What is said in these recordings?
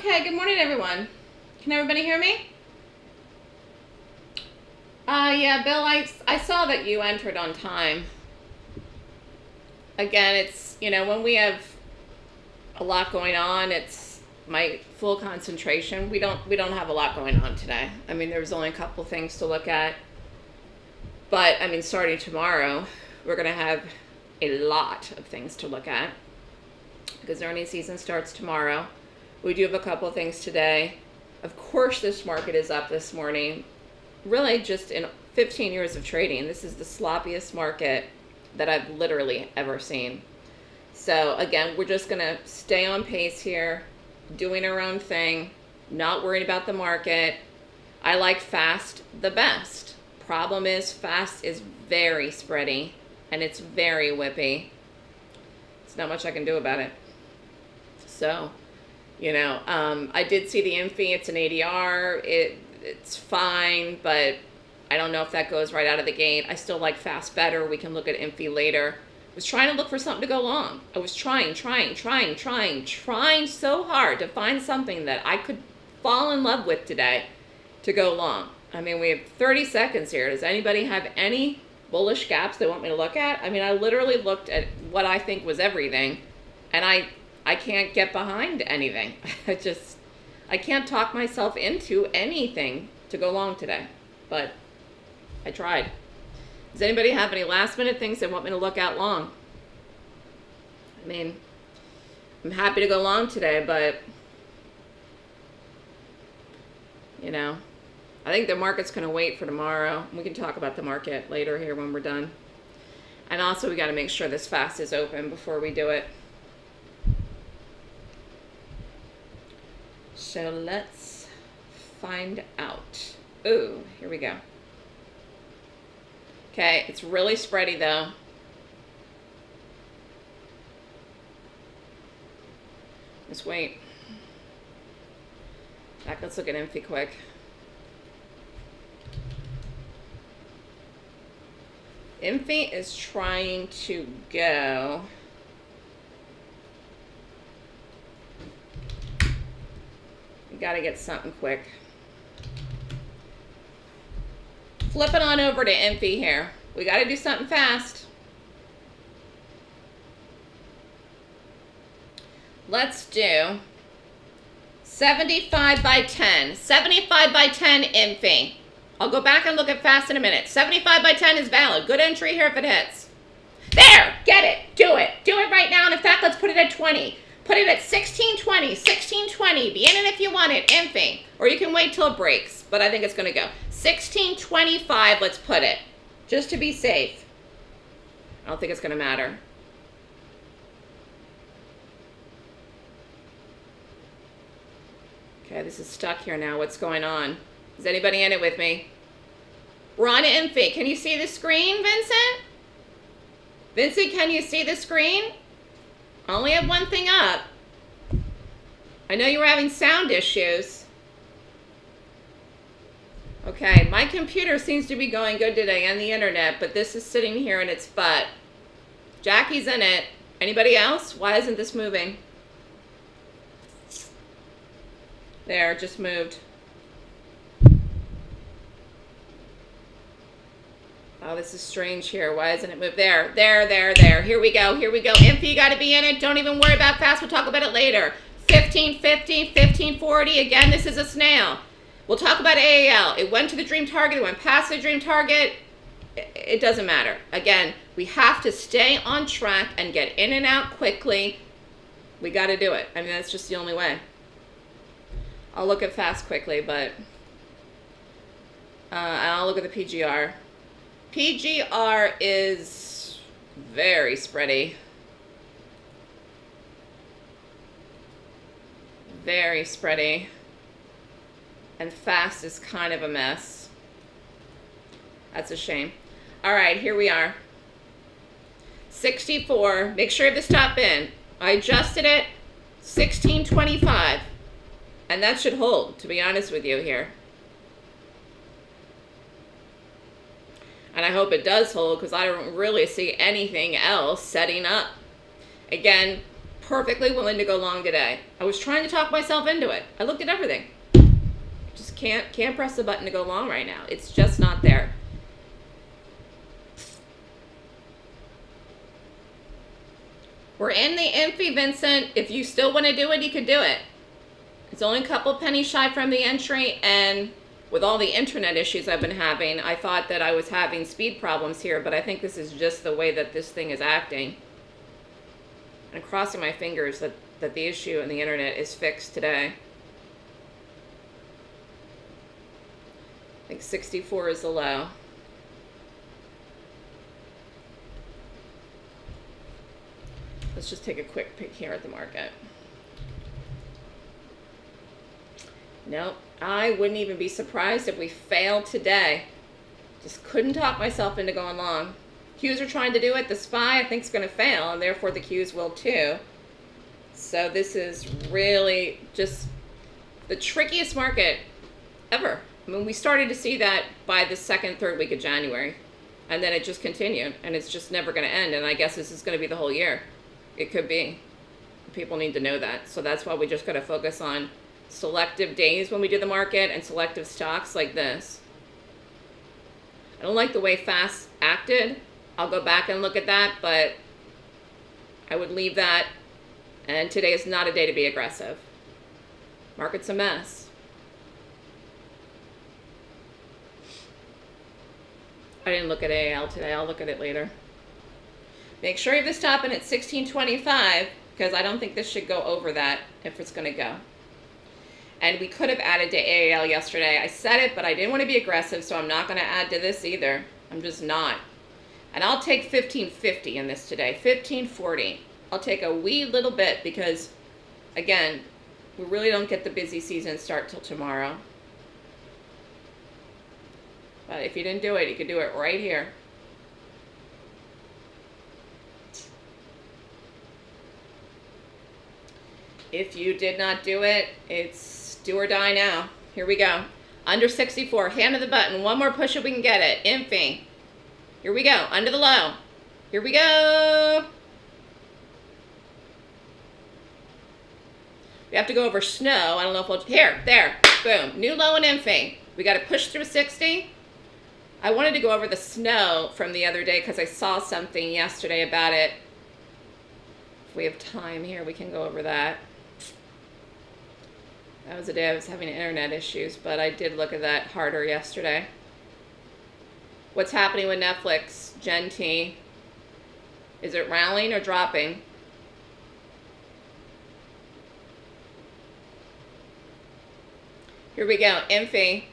Okay, good morning, everyone. Can everybody hear me? Uh, yeah, Bill, I, I saw that you entered on time. Again, it's, you know, when we have a lot going on, it's my full concentration. We don't, we don't have a lot going on today. I mean, there's only a couple things to look at. But, I mean, starting tomorrow, we're going to have a lot of things to look at because earnings season starts tomorrow. We do have a couple things today. Of course, this market is up this morning. Really, just in 15 years of trading, this is the sloppiest market that I've literally ever seen. So again, we're just going to stay on pace here, doing our own thing, not worrying about the market. I like fast the best. Problem is fast is very spready and it's very whippy. There's not much I can do about it. So you know, um, I did see the Infy. It's an ADR. It it's fine, but I don't know if that goes right out of the gate. I still like fast better. We can look at Infy later. I was trying to look for something to go long. I was trying, trying, trying, trying, trying so hard to find something that I could fall in love with today to go long. I mean, we have 30 seconds here. Does anybody have any bullish gaps they want me to look at? I mean, I literally looked at what I think was everything, and I I can't get behind anything. I just, I can't talk myself into anything to go long today. But I tried. Does anybody have any last minute things they want me to look at long? I mean, I'm happy to go long today, but, you know, I think the market's going to wait for tomorrow. We can talk about the market later here when we're done. And also, we got to make sure this fast is open before we do it. So let's find out. Ooh, here we go. Okay, it's really spready though. Let's wait. Back, let's look at Infy quick. Infy is trying to go got to get something quick. Flip it on over to Infy here. We got to do something fast. Let's do 75 by 10. 75 by 10 Infy. I'll go back and look at fast in a minute. 75 by 10 is valid. Good entry here if it hits. There! Get it! Do it! Do it right now. And in fact, let's put it at 20. Put it at 1620, 1620. Be in it if you want it, Infy. Or you can wait till it breaks, but I think it's going to go. 1625, let's put it, just to be safe. I don't think it's going to matter. Okay, this is stuck here now. What's going on? Is anybody in it with me? We're on Infy. Can you see the screen, Vincent? Vincent, can you see the screen? I only have one thing up. I know you were having sound issues. Okay, my computer seems to be going good today and the internet, but this is sitting here in its butt. Jackie's in it. Anybody else? Why isn't this moving? There, just moved. Oh, this is strange here. Why isn't it moved? There, there, there, there. Here we go. Here we go. Infy, you got to be in it. Don't even worry about fast. We'll talk about it later. 15, 15, 15, 40. Again, this is a snail. We'll talk about AAL. It went to the dream target. It went past the dream target. It doesn't matter. Again, we have to stay on track and get in and out quickly. We got to do it. I mean, that's just the only way. I'll look at fast quickly, but uh, I'll look at the PGR. PGR is very spready. Very spready. And fast is kind of a mess. That's a shame. All right, here we are. 64. Make sure you have the stop in. I adjusted it. 1625. And that should hold, to be honest with you here. And I hope it does hold because I don't really see anything else setting up. Again, perfectly willing to go long today. I was trying to talk myself into it. I looked at everything. Just can't can't press the button to go long right now. It's just not there. We're in the Infy, Vincent. If you still want to do it, you can do it. It's only a couple pennies shy from the entry, and with all the internet issues I've been having, I thought that I was having speed problems here, but I think this is just the way that this thing is acting. I'm crossing my fingers that, that the issue in the internet is fixed today. I think 64 is the low. Let's just take a quick peek here at the market. Nope, I wouldn't even be surprised if we failed today. Just couldn't talk myself into going long. Qs are trying to do it. The SPY, I think, is going to fail, and therefore the Qs will too. So this is really just the trickiest market ever. I mean, we started to see that by the second, third week of January. And then it just continued, and it's just never going to end. And I guess this is going to be the whole year. It could be. People need to know that. So that's why we just got to focus on selective days when we do the market and selective stocks like this. I don't like the way FAST acted. I'll go back and look at that, but I would leave that. And today is not a day to be aggressive. Market's a mess. I didn't look at AL today. I'll look at it later. Make sure you have the stop in at 1625 because I don't think this should go over that if it's going to go. And we could have added to AAL yesterday. I said it, but I didn't want to be aggressive, so I'm not going to add to this either. I'm just not. And I'll take 1550 in this today, 1540. I'll take a wee little bit because, again, we really don't get the busy season start till tomorrow. But if you didn't do it, you could do it right here. If you did not do it, it's do or die now. Here we go. Under 64, hand of the button. One more push if we can get it. Infy. Here we go. Under the low. Here we go. We have to go over snow. I don't know if we'll... Here. There. Boom. New low and infy. We got to push through 60. I wanted to go over the snow from the other day because I saw something yesterday about it. If we have time here, we can go over that. That was the day I was having internet issues, but I did look at that harder yesterday. What's happening with Netflix, Gen T? Is it rallying or dropping? Here we go, Infy.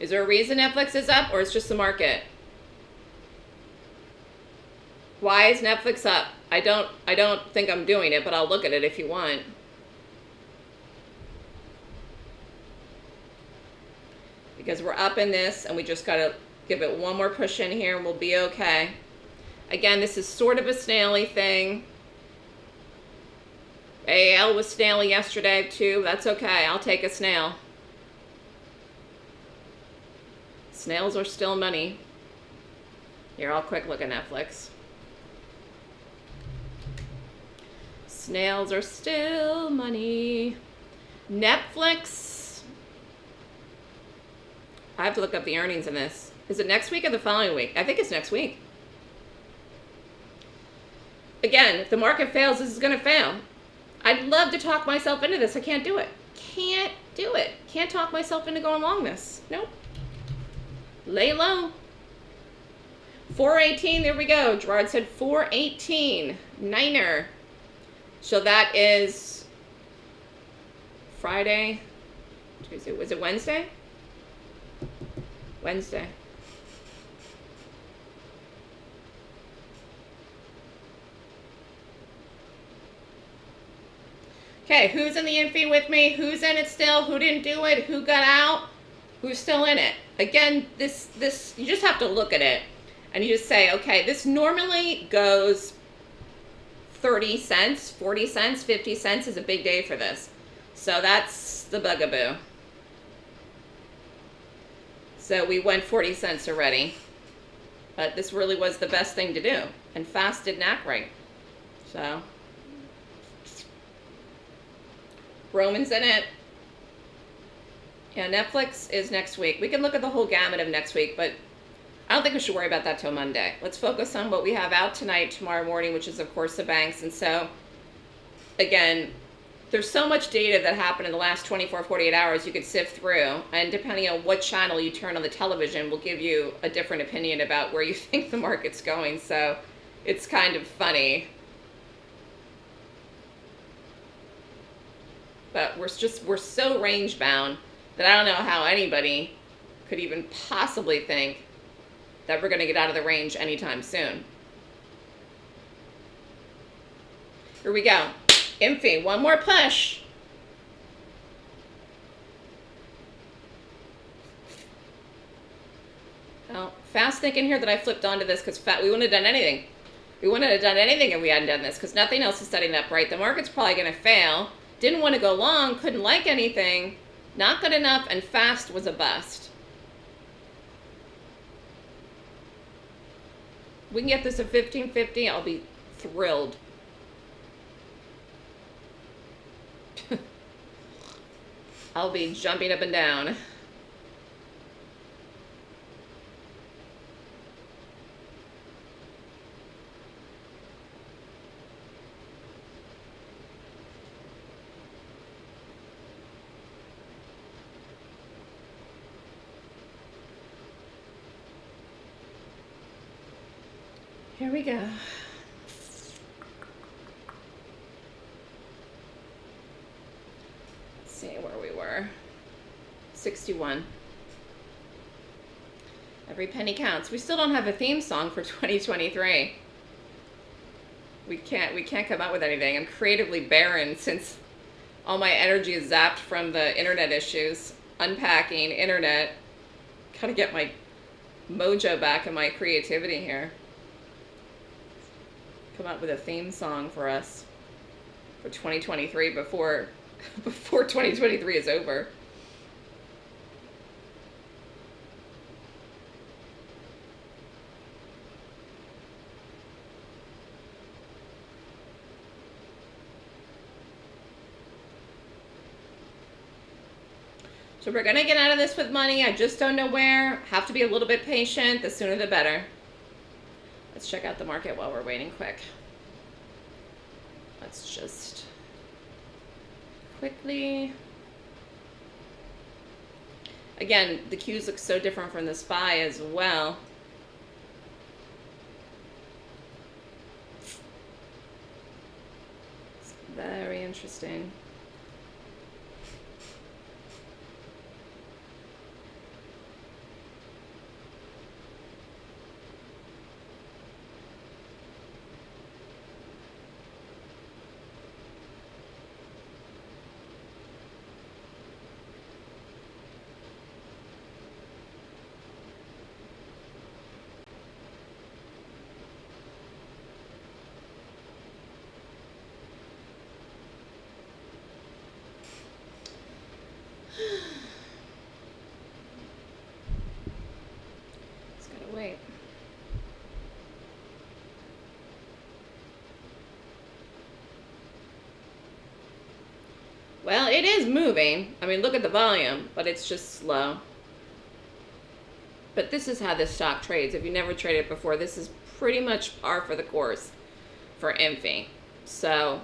Is there a reason Netflix is up or it's just the market? Why is Netflix up? I don't I don't think I'm doing it, but I'll look at it if you want. Because we're up in this and we just got to give it one more push in here and we'll be okay. Again, this is sort of a snaily thing. AL was snaily yesterday too. That's okay. I'll take a snail. Snails are still money. Here, I'll quick look at Netflix. Snails are still money. Netflix. I have to look up the earnings in this. Is it next week or the following week? I think it's next week. Again, if the market fails, this is going to fail. I'd love to talk myself into this. I can't do it. Can't do it. Can't talk myself into going long this. Nope. Lay low. 418, there we go. Gerard said 418. Niner. So that is Friday. Tuesday. Was it Wednesday? Wednesday. Okay, who's in the infy with me? Who's in it still? Who didn't do it? Who got out? Who's still in it? Again, this, this, you just have to look at it and you just say, okay, this normally goes 30 cents, 40 cents, 50 cents is a big day for this. So that's the bugaboo. So we went 40 cents already. But this really was the best thing to do. And fast didn't act right. So, Roman's in it. Yeah, Netflix is next week. We can look at the whole gamut of next week, but I don't think we should worry about that till Monday. Let's focus on what we have out tonight, tomorrow morning, which is, of course, the banks. And so, again, there's so much data that happened in the last 24, 48 hours you could sift through. And depending on what channel you turn on the television will give you a different opinion about where you think the market's going. So it's kind of funny. But we're just, we're so range bound that I don't know how anybody could even possibly think that we're going to get out of the range anytime soon. Here we go. Infy, one more push. Now, fast thinking here that I flipped onto this because we wouldn't have done anything. We wouldn't have done anything if we hadn't done this because nothing else is setting up right. The market's probably going to fail. Didn't want to go long, couldn't like anything. Not good enough, and fast was a bust. We can get this at 1550, I'll be thrilled. I'll be jumping up and down. Here we go. See where. 61. Every penny counts. We still don't have a theme song for 2023. We can't we can't come up with anything. I'm creatively barren since all my energy is zapped from the internet issues. Unpacking, internet. Gotta get my mojo back and my creativity here come up with a theme song for us for 2023 before before 2023 is over. So we're to get out of this with money. I just don't know where. Have to be a little bit patient. The sooner the better. Let's check out the market while we're waiting quick. Let's just quickly. Again, the cues look so different from the SPY as well. It's very interesting. Well, it is moving. I mean, look at the volume, but it's just slow. But this is how this stock trades. If you never traded before, this is pretty much par for the course for Infy. So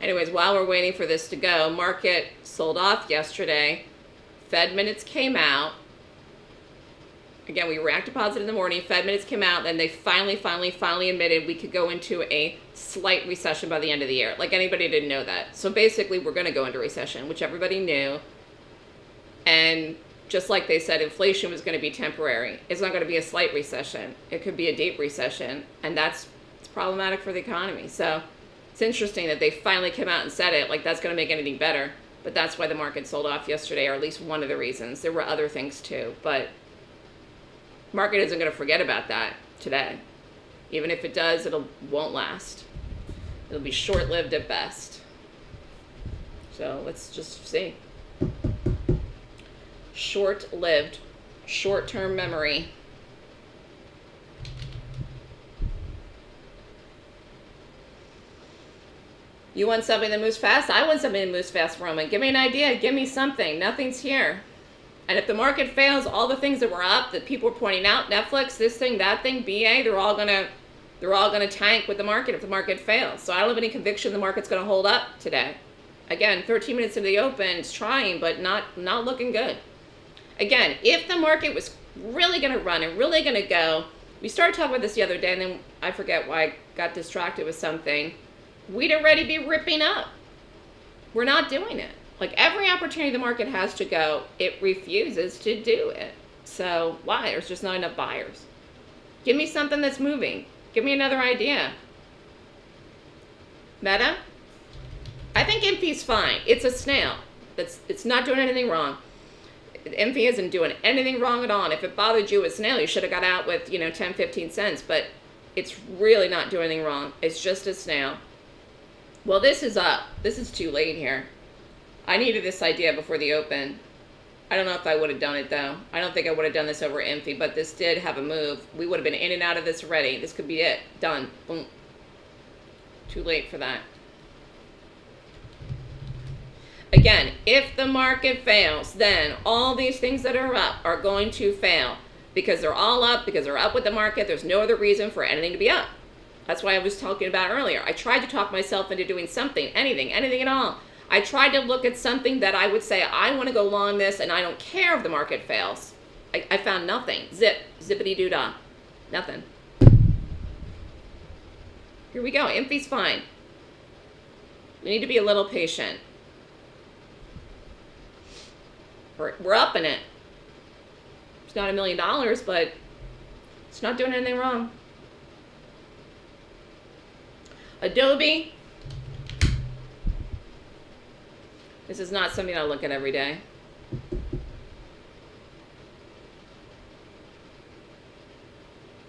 anyways, while we're waiting for this to go, market sold off yesterday. Fed minutes came out. Again, we reacted positive in the morning. Fed minutes came out, and they finally, finally, finally admitted we could go into a slight recession by the end of the year. Like anybody didn't know that. So basically, we're going to go into recession, which everybody knew. And just like they said, inflation was going to be temporary. It's not going to be a slight recession. It could be a deep recession, and that's it's problematic for the economy. So it's interesting that they finally came out and said it. Like that's going to make anything better but that's why the market sold off yesterday, or at least one of the reasons. There were other things too, but market isn't going to forget about that today. Even if it does, it won't last. It'll be short-lived at best. So let's just see. short-lived, short-term memory. You want something that moves fast? I want something that moves fast, Roman. Give me an idea. Give me something. Nothing's here. And if the market fails, all the things that were up that people were pointing out, Netflix, this thing, that thing, BA, they're all gonna they're all gonna tank with the market if the market fails. So I don't have any conviction the market's gonna hold up today. Again, 13 minutes into the open, it's trying, but not not looking good. Again, if the market was really gonna run and really gonna go, we started talking about this the other day, and then I forget why I got distracted with something. We'd already be ripping up. We're not doing it. Like every opportunity the market has to go, it refuses to do it. So why? There's just not enough buyers. Give me something that's moving. Give me another idea. Meta? I think Infy's fine. It's a snail. It's, it's not doing anything wrong. Infy isn't doing anything wrong at all. And if it bothered you with a snail, you should have got out with, you know, 10, 15 cents. But it's really not doing anything wrong. It's just a snail. Well, this is up. This is too late here. I needed this idea before the open. I don't know if I would have done it though. I don't think I would have done this over Infy, but this did have a move. We would have been in and out of this already. This could be it. Done. Boom. Too late for that. Again, if the market fails, then all these things that are up are going to fail because they're all up, because they're up with the market. There's no other reason for anything to be up. That's why I was talking about earlier. I tried to talk myself into doing something, anything, anything at all. I tried to look at something that I would say, I want to go long this and I don't care if the market fails. I, I found nothing. Zip, zippity doo dah. Nothing. Here we go. Infy's fine. We need to be a little patient. We're, we're up in it. It's not a million dollars, but it's not doing anything wrong. Adobe. This is not something I look at every day.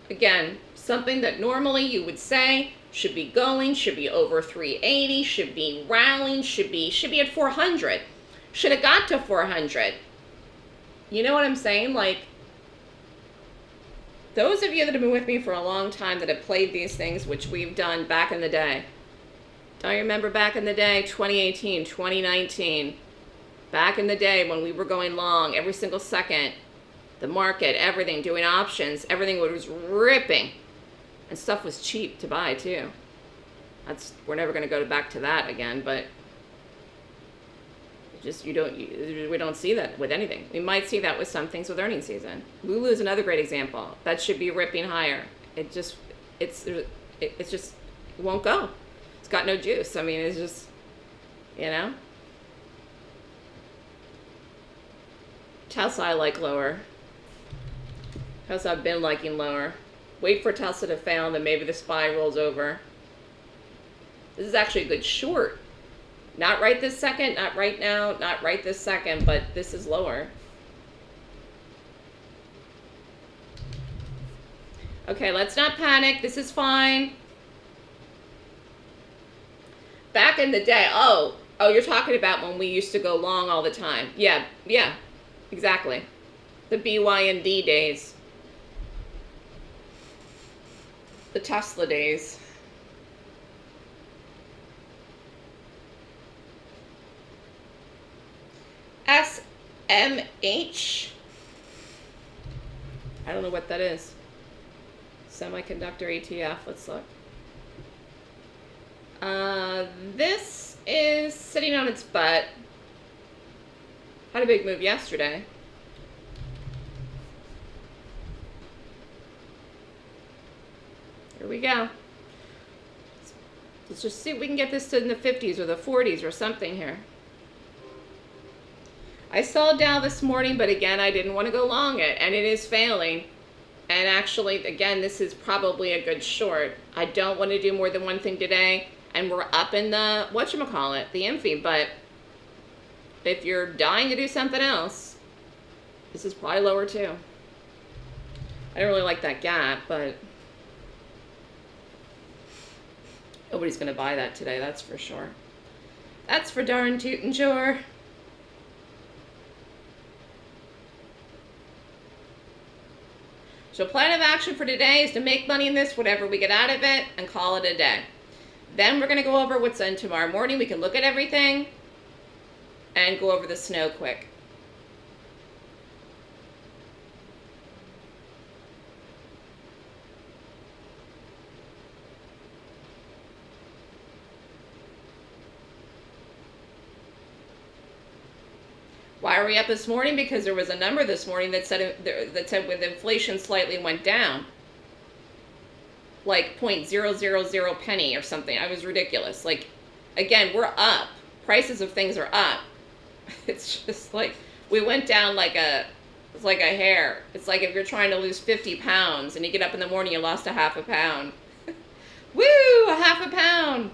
Again, something that normally you would say should be going, should be over 380, should be rallying, should be should be at 400. Should have got to 400. You know what I'm saying? Like those of you that have been with me for a long time that have played these things, which we've done back in the day, don't you remember back in the day, 2018, 2019, back in the day when we were going long every single second, the market, everything, doing options, everything was ripping. And stuff was cheap to buy too. That's We're never going to go back to that again, but just you don't we don't see that with anything. We might see that with some things with earnings season. Lulu is another great example. That should be ripping higher. It just it's it, it's just it won't go. It's got no juice. I mean, it's just you know. Tesla I like lower. Tesla I've been liking lower. Wait for Tesla to fail and then maybe the SPY rolls over. This is actually a good short not right this second, not right now, not right this second, but this is lower. Okay, let's not panic. This is fine. Back in the day, oh, oh, you're talking about when we used to go long all the time. Yeah, yeah, exactly. The BYND days. The Tesla days. SMH. I don't know what that is. Semiconductor ETF. Let's look. Uh, this is sitting on its butt. Had a big move yesterday. Here we go. Let's just see if we can get this to in the 50s or the 40s or something here. I sold Dow this morning, but again, I didn't want to go long it, and it is failing. And actually, again, this is probably a good short. I don't want to do more than one thing today, and we're up in the, whatchamacallit, the Infy, but if you're dying to do something else, this is probably lower too. I don't really like that gap, but nobody's going to buy that today, that's for sure. That's for darn tootin' sure. So plan of action for today is to make money in this, whatever we get out of it, and call it a day. Then we're going to go over what's in tomorrow morning. We can look at everything and go over the snow quick. Up this morning? Because there was a number this morning that said uh, that said with inflation slightly went down, like 0.000 penny or something. I was ridiculous. Like, again, we're up. Prices of things are up. It's just like we went down like a it's like a hair. It's like if you're trying to lose 50 pounds and you get up in the morning, you lost a half a pound. Woo, a half a pound.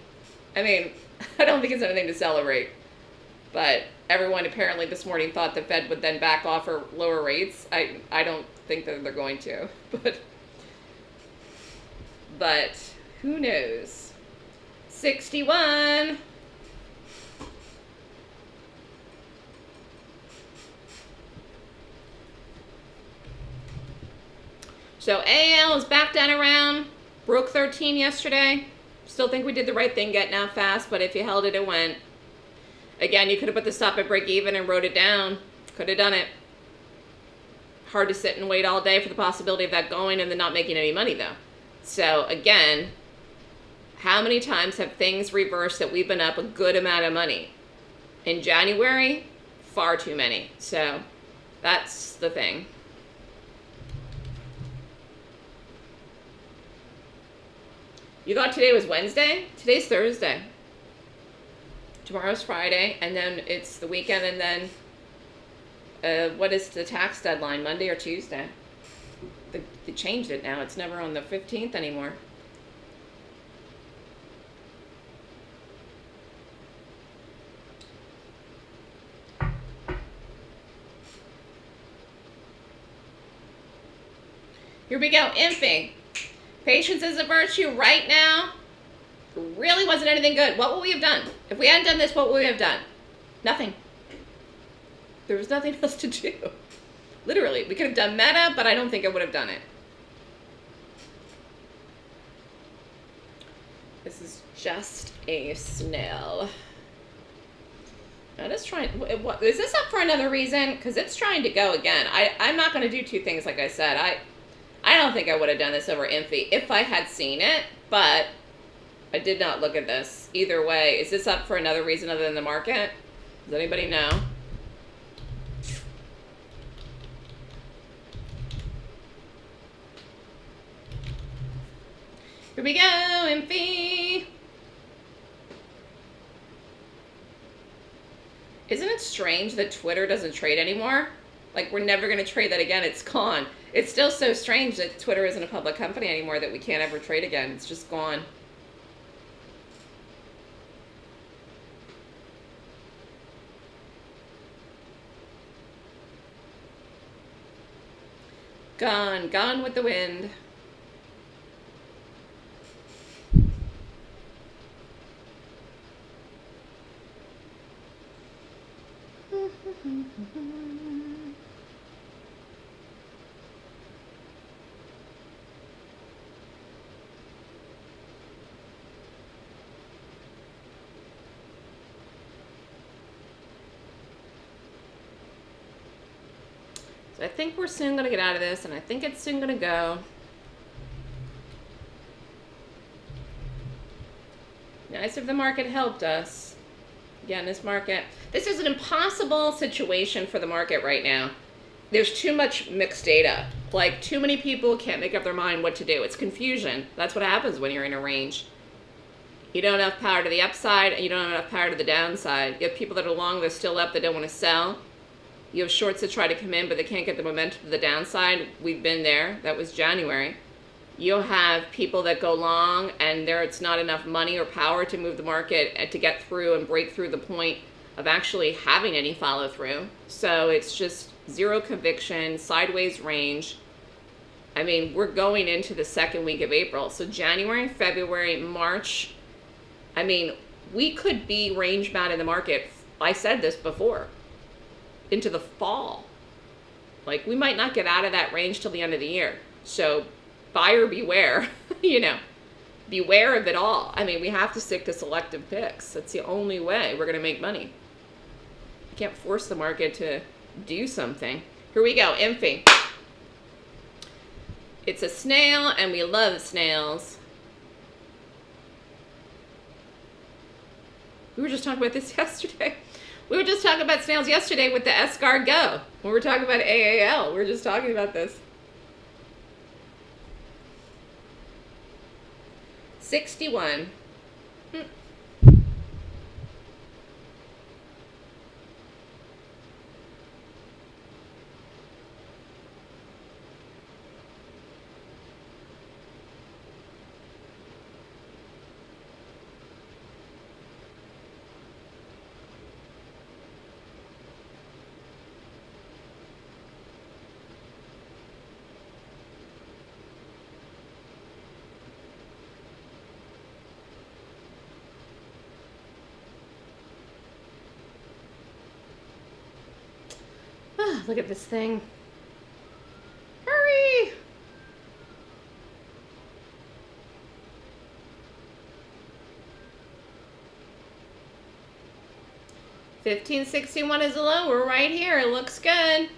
I mean, I don't think it's anything to celebrate. But everyone apparently this morning thought the Fed would then back off or lower rates. I I don't think that they're going to, but but who knows? 61. So AL is back down around, broke 13 yesterday. Still think we did the right thing getting out fast, but if you held it, it went. Again, you could have put the stop at break even and wrote it down. Could have done it. Hard to sit and wait all day for the possibility of that going and then not making any money though. So again, how many times have things reversed that we've been up a good amount of money? In January, far too many. So that's the thing. You thought today was Wednesday? Today's Thursday tomorrow's Friday, and then it's the weekend, and then uh, what is the tax deadline, Monday or Tuesday? They, they changed it now. It's never on the 15th anymore. Here we go, Infy. Patience is a virtue right now really wasn't anything good, what would we have done? If we hadn't done this, what would we have done? Nothing. There was nothing else to do. Literally, we could have done meta, but I don't think I would have done it. This is just a snail. Now just trying, what, is this up for another reason? Because it's trying to go again. I, I'm not going to do two things like I said. I, I don't think I would have done this over Infy if I had seen it, but I did not look at this. Either way, is this up for another reason other than the market? Does anybody know? Here we go, Infy. Isn't it strange that Twitter doesn't trade anymore? Like, we're never going to trade that again. It's gone. It's still so strange that Twitter isn't a public company anymore that we can't ever trade again. It's just gone. Gone, gone with the wind. I think we're soon going to get out of this, and I think it's soon going to go. Nice if the market helped us. Again, this market, this is an impossible situation for the market right now. There's too much mixed data. Like, too many people can't make up their mind what to do. It's confusion. That's what happens when you're in a range. You don't have power to the upside, and you don't have enough power to the downside. You have people that are long, they're still up, they don't want to sell. You have shorts that try to come in, but they can't get the momentum to the downside. We've been there. That was January. You'll have people that go long, and there it's not enough money or power to move the market to get through and break through the point of actually having any follow through. So it's just zero conviction, sideways range. I mean, we're going into the second week of April. So January, February, March. I mean, we could be range bound in the market. I said this before into the fall. Like we might not get out of that range till the end of the year. So buyer beware, you know, beware of it all. I mean, we have to stick to selective picks. That's the only way we're going to make money. You can't force the market to do something. Here we go, Infy. It's a snail, and we love snails. We were just talking about this yesterday. We were just talking about snails yesterday with the escargot. When we were talking about AAL, we were just talking about this. 61. Look at this thing. Hurry! Fifteen sixty one is a low. We're right here. It looks good.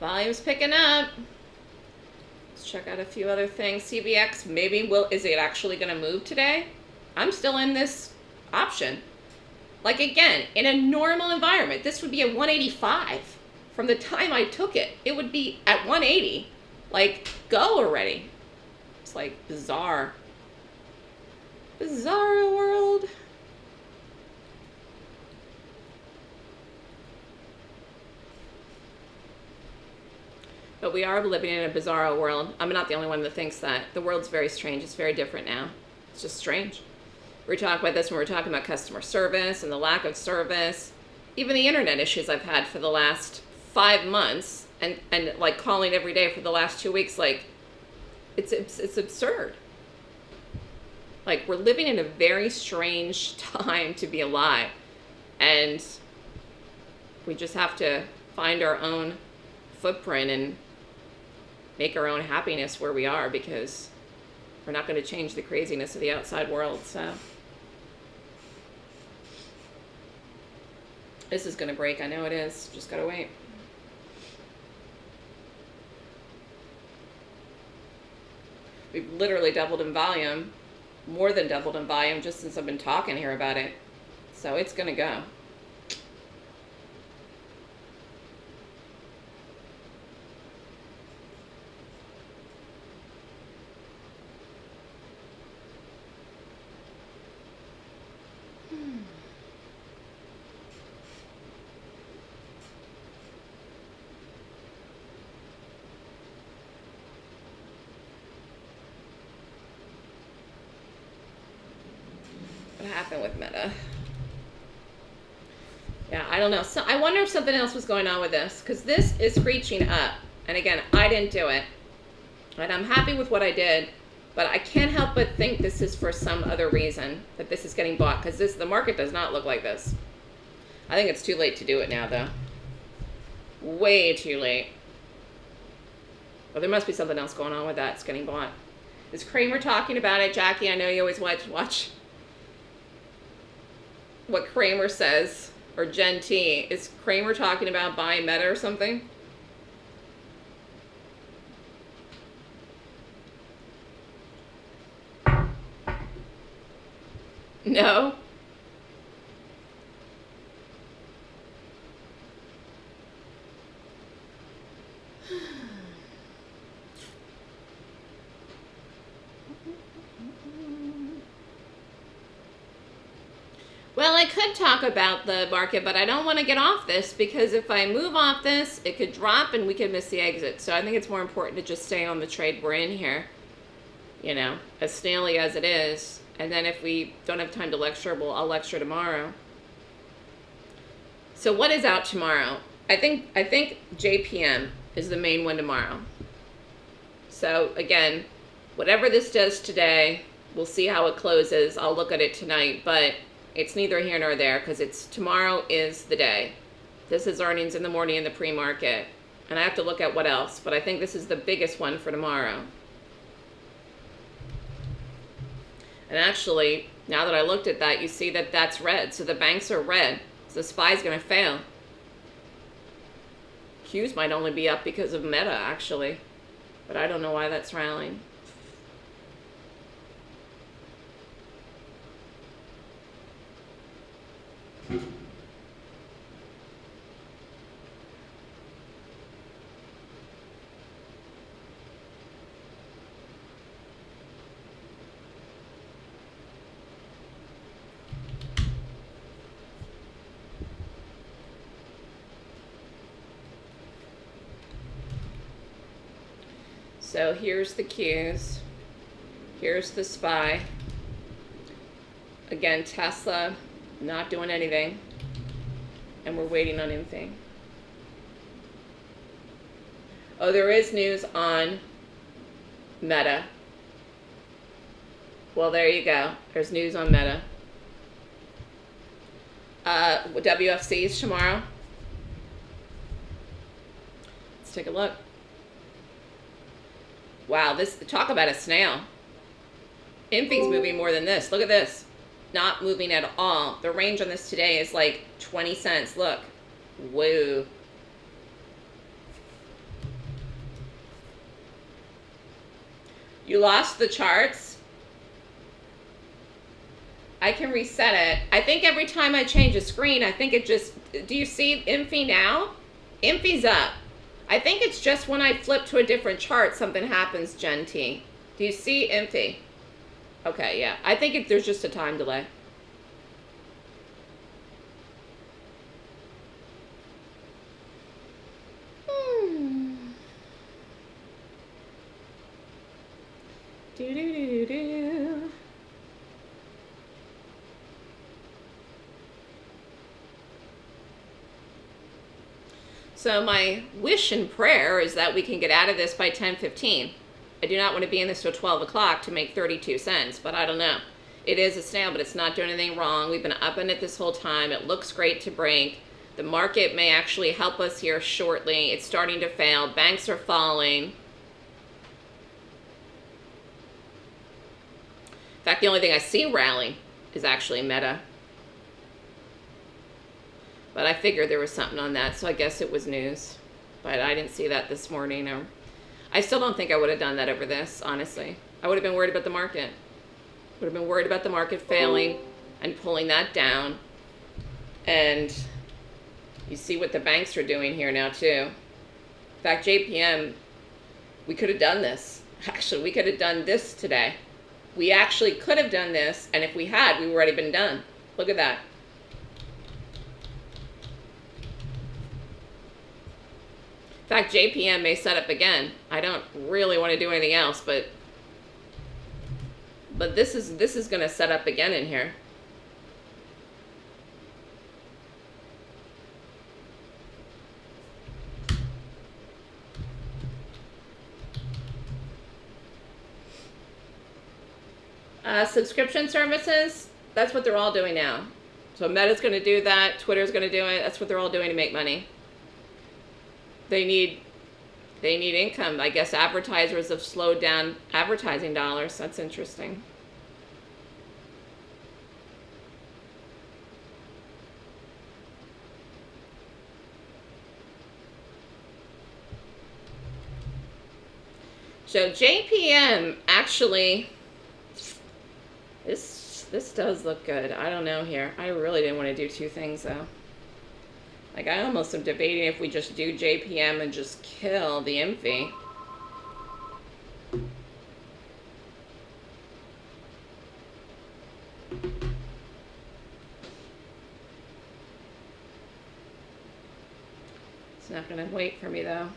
Volume's picking up. Let's check out a few other things. CVX maybe will is it actually going to move today? I'm still in this option. Like again, in a normal environment, this would be a 185. From the time I took it, it would be at 180. Like, go already. It's like bizarre. Bizarre world. But we are living in a bizarre world. I'm not the only one that thinks that. The world's very strange. It's very different now. It's just strange. We were talking about this when we were talking about customer service and the lack of service. Even the internet issues I've had for the last five months and, and like calling every day for the last two weeks, like it's, it's, it's absurd. Like we're living in a very strange time to be alive. And we just have to find our own footprint and make our own happiness where we are because we're not going to change the craziness of the outside world. So this is going to break. I know it is. Just got to wait. We've literally doubled in volume, more than doubled in volume just since I've been talking here about it. So it's going to go. What happened with Meta? Yeah, I don't know. So I wonder if something else was going on with this because this is screeching up. And again, I didn't do it. And I'm happy with what I did, but I can't help but think this is for some other reason that this is getting bought because this the market does not look like this. I think it's too late to do it now though. Way too late. But there must be something else going on with that. It's getting bought. Is Cramer talking about it? Jackie, I know you always watch watch what Cramer says, or Gen T. Is Cramer talking about buying Meta or something? No? Well, I could talk about the market, but I don't want to get off this because if I move off this, it could drop and we could miss the exit. So I think it's more important to just stay on the trade we're in here, you know, as snaily as it is. And then if we don't have time to lecture, well, I'll lecture tomorrow. So what is out tomorrow? I think I think JPM is the main one tomorrow. So again, whatever this does today, we'll see how it closes. I'll look at it tonight, but it's neither here nor there because it's tomorrow is the day. This is earnings in the morning in the pre-market. And I have to look at what else, but I think this is the biggest one for tomorrow. And actually, now that I looked at that, you see that that's red. So the banks are red. So the SPY's going to fail. Q's might only be up because of Meta, actually. But I don't know why that's rallying. So here's the Qs. Here's the SPY. Again, Tesla not doing anything. And we're waiting on anything. Oh, there is news on Meta. Well, there you go. There's news on Meta. Uh, WFCs tomorrow. Let's take a look. Wow, this talk about a snail. Infy's moving more than this. Look at this. Not moving at all. The range on this today is like 20 cents. Look. Whoa. You lost the charts? I can reset it. I think every time I change a screen, I think it just, do you see Infy now? Infy's up. I think it's just when I flip to a different chart, something happens, Gen T. Do you see Infy? Okay, yeah. I think it, there's just a time delay. Hmm. Do do do do do. So my wish and prayer is that we can get out of this by 10:15. I do not want to be in this till 12 o'clock to make 32 cents, but I don't know. It is a snail, but it's not doing anything wrong. We've been up in it this whole time. It looks great to break. The market may actually help us here shortly. It's starting to fail. Banks are falling. In fact, the only thing I see rallying is actually Meta. But I figured there was something on that, so I guess it was news. But I didn't see that this morning. Or I still don't think I would have done that over this, honestly. I would have been worried about the market. Would have been worried about the market failing and pulling that down. And you see what the banks are doing here now, too. In fact, JPM, we could have done this. Actually, we could have done this today. We actually could have done this, and if we had, we would already been done. Look at that. In fact, JPM may set up again. I don't really want to do anything else, but but this is this is going to set up again in here. Uh, subscription services, that's what they're all doing now. So Meta's going to do that. Twitter's going to do it. That's what they're all doing to make money they need they need income. I guess advertisers have slowed down advertising dollars. That's interesting. So JPM actually, this this does look good. I don't know here. I really didn't want to do two things though. Like, I almost am debating if we just do JPM and just kill the Infy. It's not going to wait for me, though.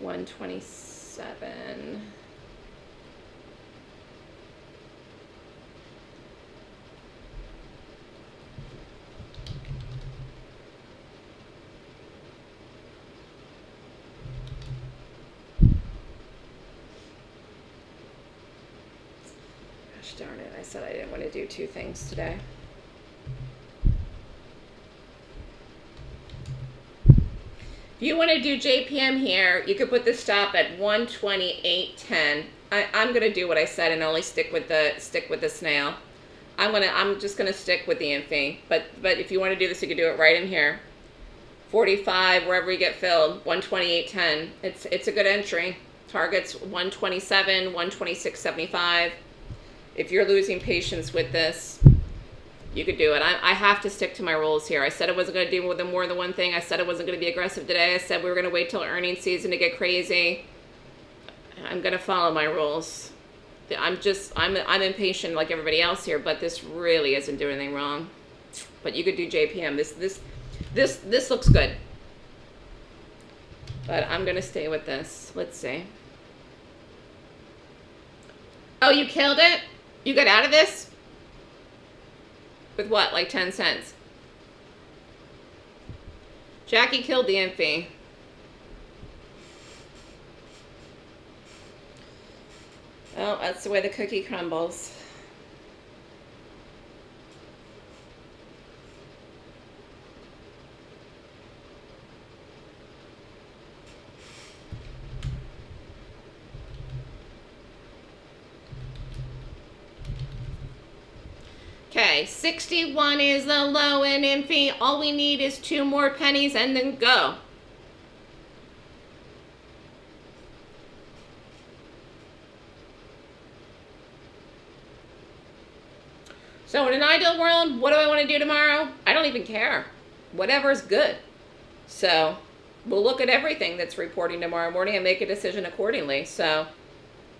127. darn it. I said I didn't want to do two things today. If you want to do JPM here, you could put the stop at 128.10. I, I'm gonna do what I said and only stick with the stick with the snail. I'm gonna I'm just gonna stick with the infy. But but if you want to do this, you could do it right in here. 45 wherever you get filled. 128.10. It's it's a good entry. Targets 127, 126.75. If you're losing patience with this, you could do it. I, I have to stick to my rules here. I said I wasn't going to do than more than one thing. I said I wasn't going to be aggressive today. I said we were going to wait till earnings season to get crazy. I'm going to follow my rules. I'm just, I'm, I'm impatient like everybody else here, but this really isn't doing anything wrong. But you could do JPM. This, this, this, this looks good. But I'm going to stay with this. Let's see. Oh, you killed it? You got out of this? With what, like 10 cents? Jackie killed the infy. Oh, that's the way the cookie crumbles. Okay, 61 is the low end infy. All we need is two more pennies and then go. So in an ideal world, what do I want to do tomorrow? I don't even care. Whatever is good. So we'll look at everything that's reporting tomorrow morning and make a decision accordingly. So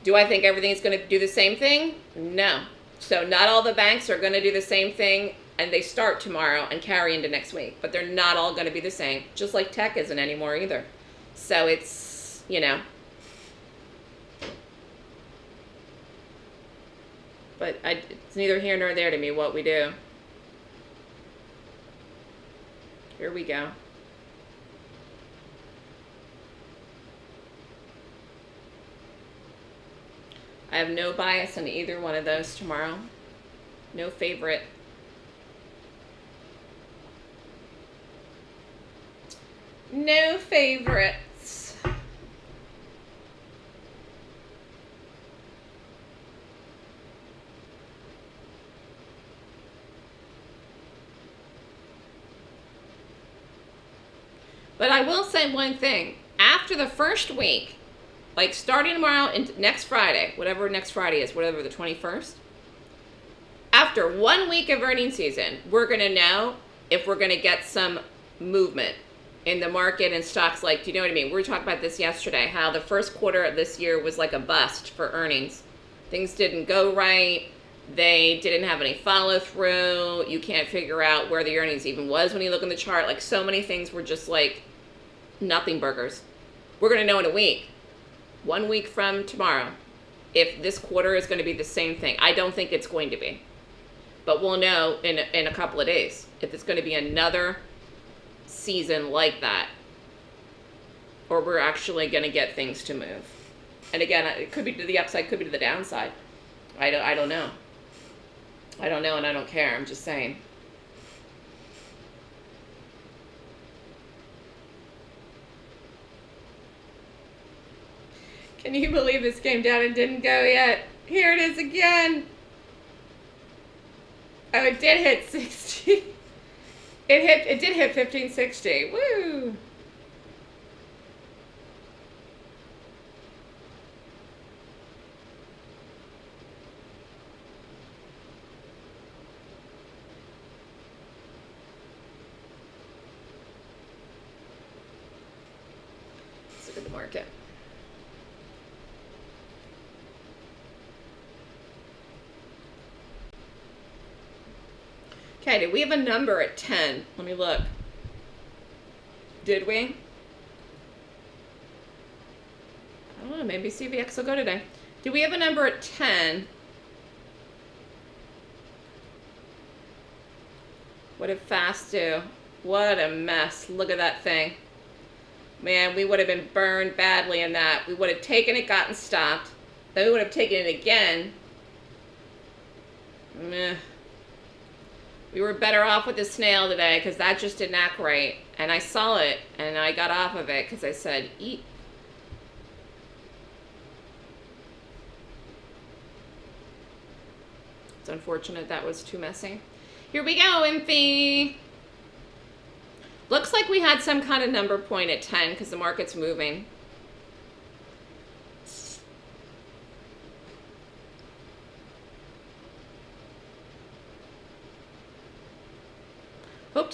do I think everything's going to do the same thing? No. So not all the banks are going to do the same thing and they start tomorrow and carry into next week, but they're not all going to be the same, just like tech isn't anymore either. So it's, you know. But I, it's neither here nor there to me what we do. Here we go. I have no bias on either one of those tomorrow. No favorite. No favorites. But I will say one thing. After the first week, like starting tomorrow and next Friday, whatever next Friday is, whatever the 21st, after one week of earning season, we're going to know if we're going to get some movement in the market and stocks like, do you know what I mean? We were talking about this yesterday, how the first quarter of this year was like a bust for earnings. Things didn't go right. They didn't have any follow through. You can't figure out where the earnings even was when you look in the chart. Like so many things were just like nothing burgers. We're going to know in a week one week from tomorrow if this quarter is going to be the same thing. I don't think it's going to be. But we'll know in, in a couple of days if it's going to be another season like that or we're actually going to get things to move. And again, it could be to the upside, could be to the downside. I don't, I don't know. I don't know and I don't care. I'm just saying. Can you believe this came down and didn't go yet? Here it is again. Oh, it did hit 60. It hit, it did hit 1560. Woo! Let's look at the market. We have a number at 10? Let me look. Did we? I don't know, maybe CVX will go today. Do we have a number at 10? What did fast do? What a mess. Look at that thing. Man, we would have been burned badly in that. We would have taken it, gotten stopped. Then we would have taken it again. Meh We were better off with the snail today because that just didn't act right. And I saw it and I got off of it because I said, eat. It's unfortunate that was too messy. Here we go, Infy. Looks like we had some kind of number point at 10 because the market's moving.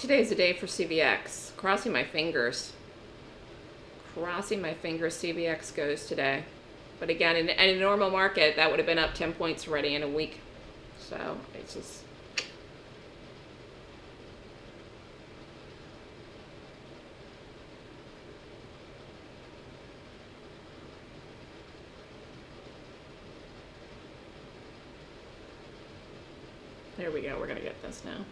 Today's a day for CVX. Crossing my fingers. Crossing my fingers CVX goes today. But again, in, in a normal market, that would have been up 10 points already in a week. So it's just... There we go. We're going to get this now.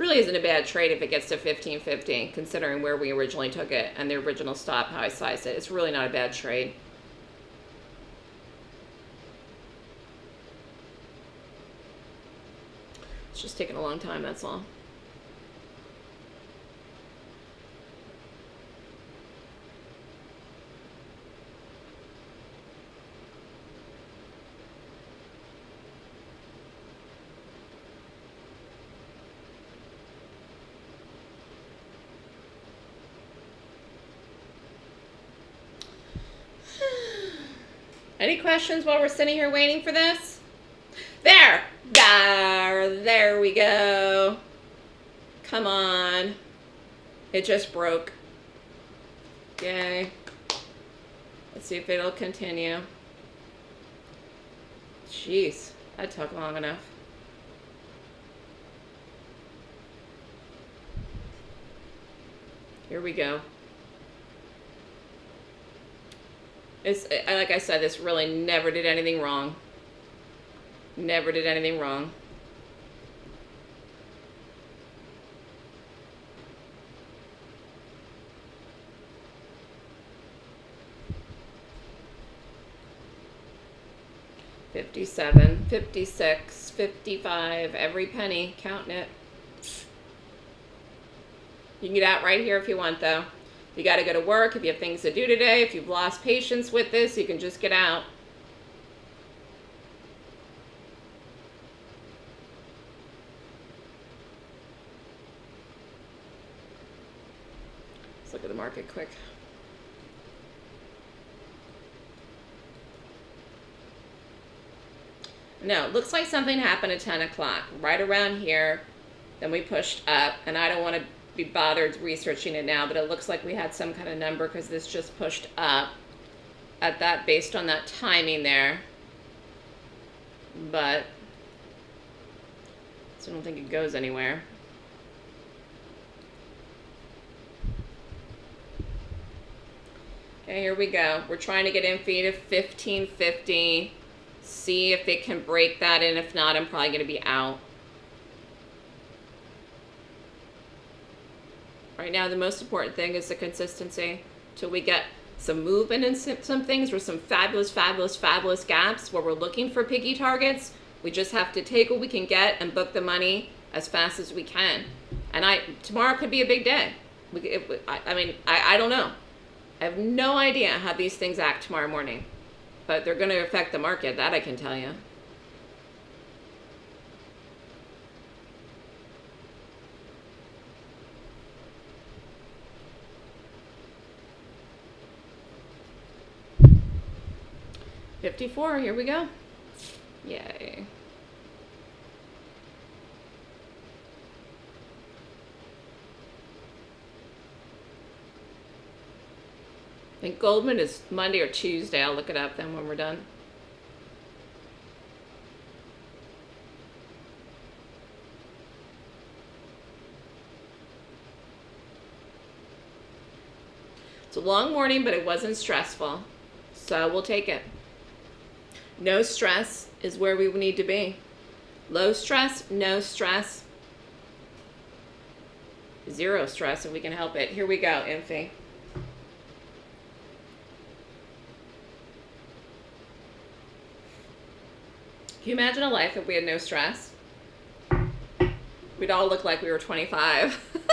Really isn't a bad trade if it gets to 15.50, considering where we originally took it and the original stop, how I sized it. It's really not a bad trade. It's just taking a long time, that's all. Questions while we're sitting here waiting for this? There! There! There we go. Come on. It just broke. Yay. Let's see if it'll continue. Jeez, that took long enough. Here we go. It's like I said, this really never did anything wrong. Never did anything wrong. Fifty-seven, fifty-six, fifty-five, every penny, counting it. You can get out right here if you want, though. You got to go to work, if you have things to do today, if you've lost patience with this, you can just get out. Let's look at the market quick. No, looks like something happened at 10 o'clock, right around here. Then we pushed up, and I don't want to be bothered researching it now, but it looks like we had some kind of number because this just pushed up at that based on that timing there. But so I don't think it goes anywhere. Okay, here we go. We're trying to get in feed of 1550. See if it can break that, and if not, I'm probably going to be out. Right now, the most important thing is the consistency till we get some movement in some things or some fabulous, fabulous, fabulous gaps where we're looking for picky targets. We just have to take what we can get and book the money as fast as we can. And I tomorrow could be a big day. We, it, I, I, mean, I, I don't know. I have no idea how these things act tomorrow morning. But they're going to affect the market, that I can tell you. 54, here we go. Yay. I think Goldman is Monday or Tuesday. I'll look it up then when we're done. It's a long morning, but it wasn't stressful. So we'll take it. No stress is where we need to be. Low stress, no stress, zero stress if we can help it. Here we go, Infy. Can you imagine a life if we had no stress? We'd all look like we were 25.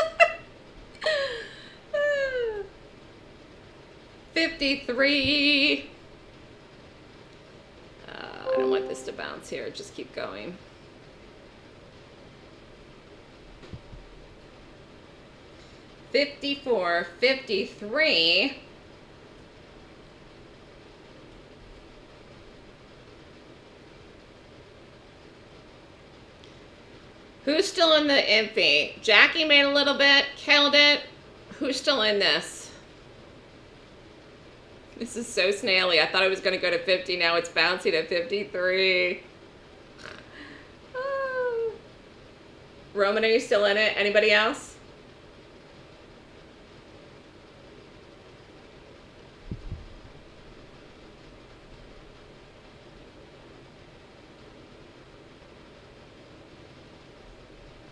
Ah. 53. To bounce here. Just keep going. Fifty-four, fifty-three. Who's still in the Infy? Jackie made a little bit, killed it. Who's still in this? This is so snaily. I thought I was going to go to 50. Now it's bouncing at 53. Oh. Roman, are you still in it? Anybody else?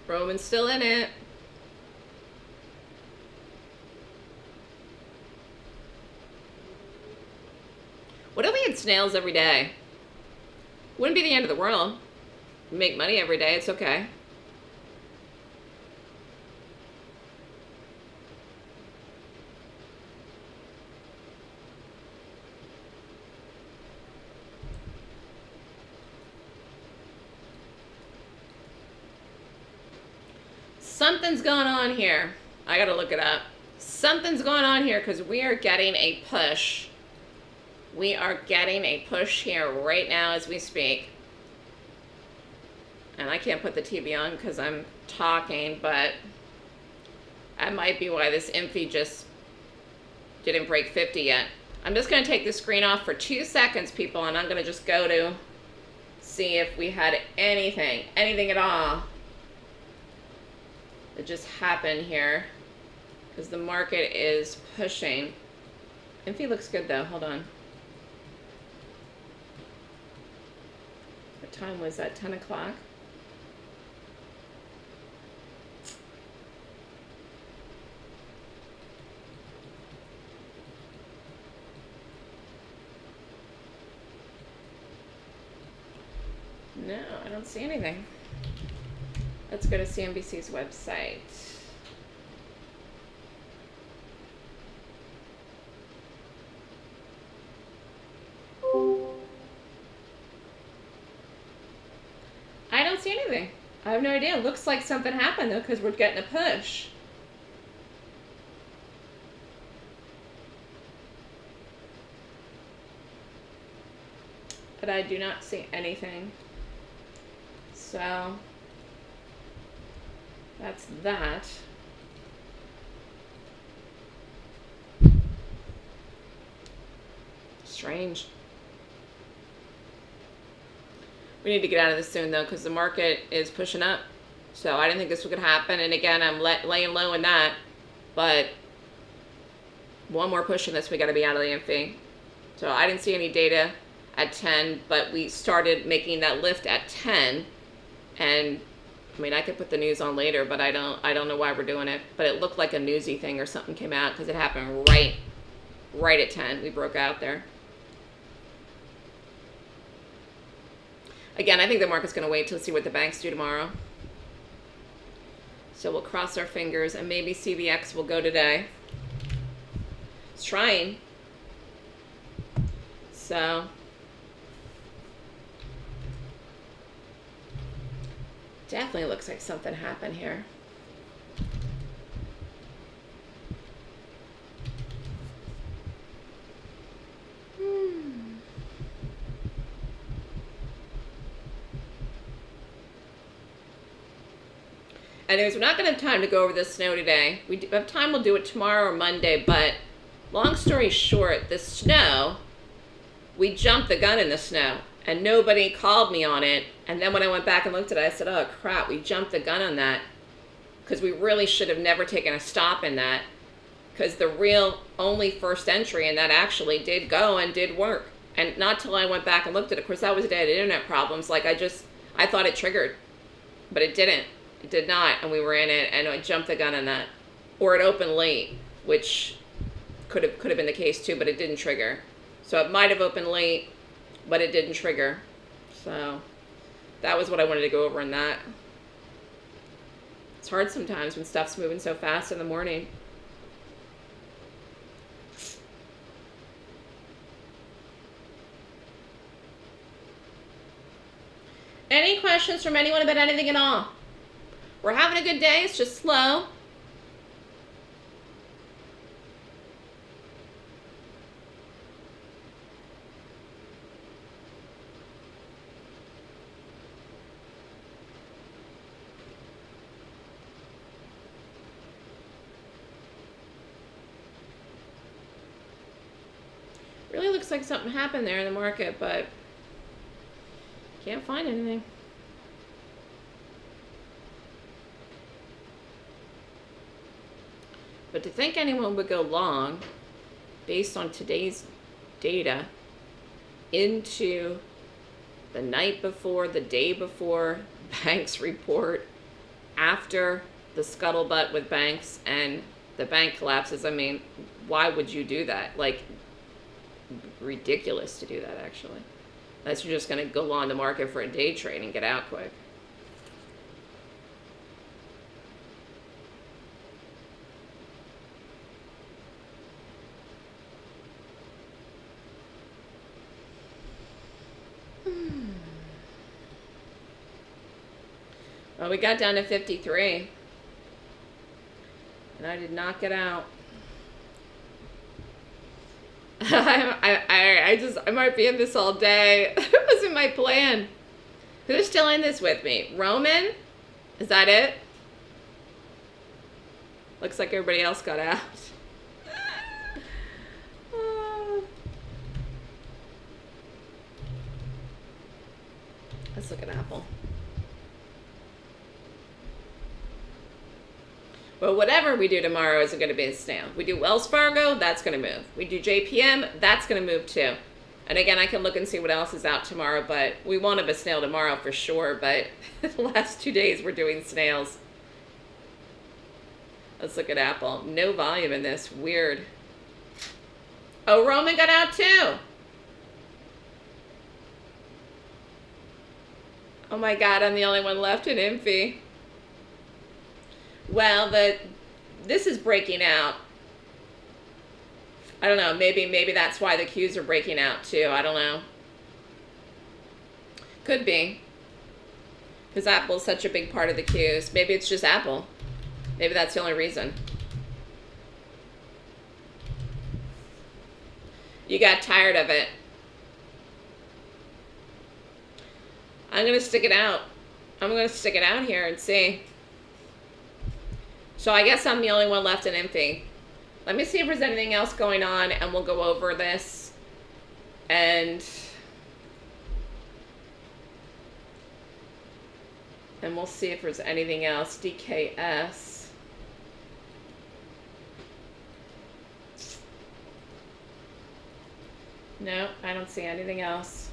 Roman's still in it. What if we had snails every day? Wouldn't be the end of the world. Make money every day, it's okay. Something's going on here. I gotta look it up. Something's going on here because we are getting a push. We are getting a push here right now as we speak. And I can't put the TV on because I'm talking, but that might be why this Infy just didn't break 50 yet. I'm just going to take the screen off for two seconds, people, and I'm going to just go to see if we had anything, anything at all that just happened here because the market is pushing. Infy looks good though, hold on. Time was that, 10 o'clock? No, I don't see anything. Let's go to CNBC's website. I have no idea. It looks like something happened though because we're getting a push. But I do not see anything. So that's that. Strange. We need to get out of this soon though because the market is pushing up. So I didn't think this could happen. And again, I'm laying low in that. But one more push in this, we got to be out of the Infy. So I didn't see any data at 10, but we started making that lift at 10. And I mean, I could put the news on later, but I don't. I don't know why we're doing it. But it looked like a newsy thing or something came out because it happened right, right at ten. We broke out there. Again, I think the market's going to wait to see what the banks do tomorrow. So we'll cross our fingers and maybe CVX will go today. It's trying. So Definitely looks like something happened here. Hmm. Anyways, we're not going to have time to go over the snow today. We have time, we'll do it tomorrow or Monday, but long story short, the snow, we jumped the gun in the snow and nobody called me on it. And then when I went back and looked at it, I said, oh crap, we jumped the gun on that because we really should have never taken a stop in that because the real only first entry and that actually did go and did work. And not till I went back and looked at it. Of course, that was a day of internet problems. Like I just, I thought it triggered, but it didn't. Did not. And we were in it and I jumped the gun on that. Or it opened late, which could have, could have been the case too, but it didn't trigger. So it might have opened late but it didn't trigger. So That was what I wanted to go over in that. It's hard sometimes when stuff's moving so fast in the morning. Any questions from anyone about anything at all? We're having a good day. It's just slow. Really looks like something happened there in the market, but can't find anything. To think anyone would go long based on today's data into the night before, the day before banks report, after the scuttlebutt with banks and the bank collapses, I mean, why would you do that? Like, ridiculous to do that, actually. Unless you're just going to go on the market for a day trade and get out quick. Well, we got down to 53. And I did not get out. I, I, I just, I might be in this all day. it wasn't my plan. Who's still in this with me? Roman? Is that it? Looks like everybody else got out. Let's look at Apple. But whatever we do tomorrow isn't going to be a snail. We do Wells Fargo, that's going to move. We do JPM, that's going to move too. And again, I can look and see what else is out tomorrow, but we won't have a snail tomorrow for sure. But the last two days we're doing snails. Let's look at Apple. No volume in this. Weird. Oh, Roman got out too. Oh my God, I'm the only one left in Infy. Well, the this is breaking out. I don't know. Maybe maybe that's why the Qs are breaking out too. I don't know. Could be. Because Apple's such a big part of the Qs. Maybe it's just Apple. Maybe that's the only reason. You got tired of it. I'm going to stick it out. I'm going to stick it out here and see. So I guess I'm the only one left in Infy. Let me see if there's anything else going on and we'll go over this. And... And we'll see if there's anything else. DKS. No, I don't see anything else.